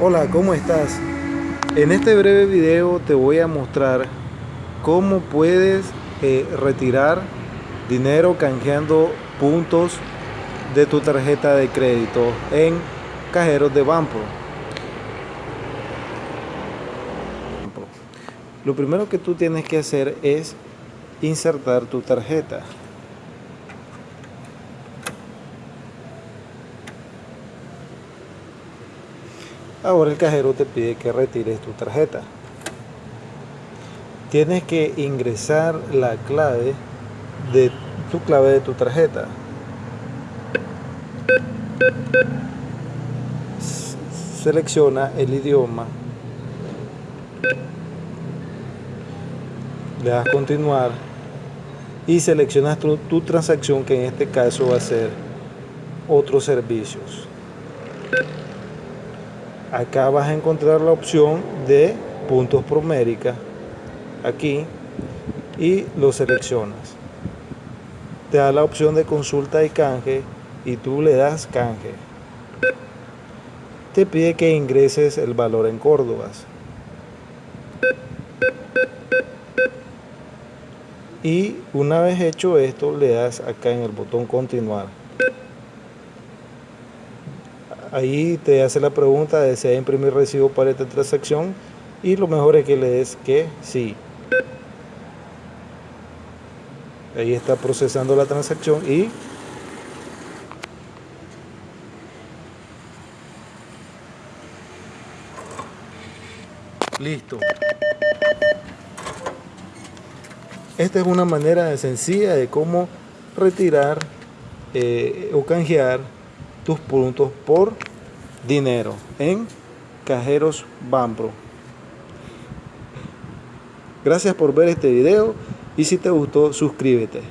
Hola, ¿cómo estás? En este breve video te voy a mostrar cómo puedes eh, retirar dinero canjeando puntos de tu tarjeta de crédito en cajeros de Banco. Lo primero que tú tienes que hacer es insertar tu tarjeta. Ahora el cajero te pide que retires tu tarjeta. Tienes que ingresar la clave de tu clave de tu tarjeta. Selecciona el idioma. Le das continuar y seleccionas tu, tu transacción que en este caso va a ser otros servicios acá vas a encontrar la opción de puntos promérica aquí y lo seleccionas. Te da la opción de consulta y canje y tú le das canje. Te pide que ingreses el valor en córdobas y una vez hecho esto le das acá en el botón continuar ahí te hace la pregunta de si imprimir recibo para esta transacción y lo mejor es que le des que sí. Ahí está procesando la transacción y listo. Esta es una manera sencilla de cómo retirar eh, o canjear tus puntos por dinero en Cajeros Bambro. Gracias por ver este video y si te gustó suscríbete.